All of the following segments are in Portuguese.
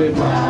midnight.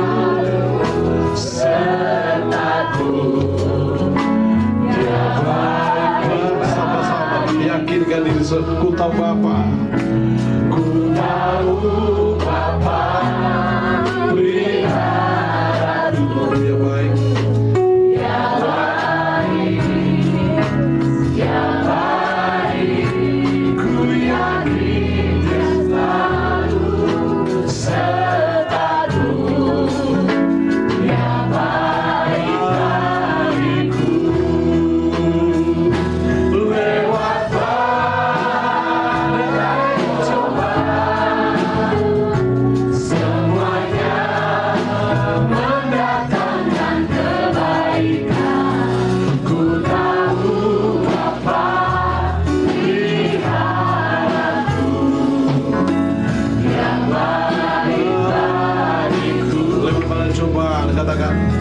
Kutaupapa papá. talaga.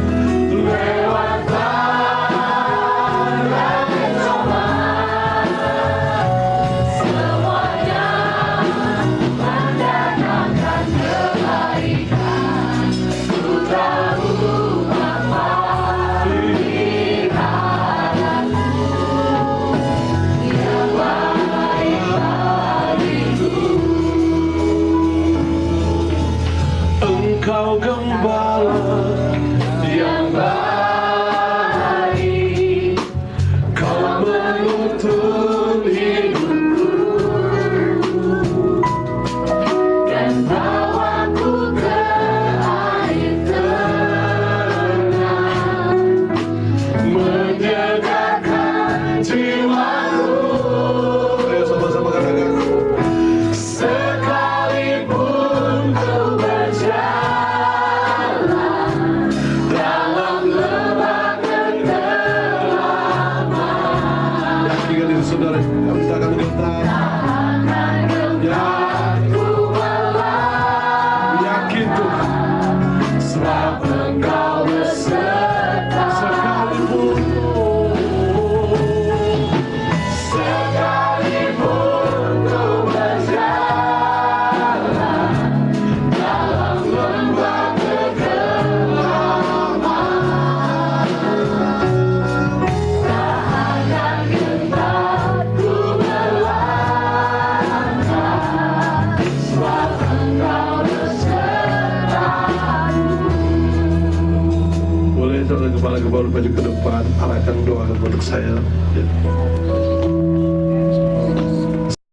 kepala kepala maju ke depan arahkan doa untuk saya. Ya.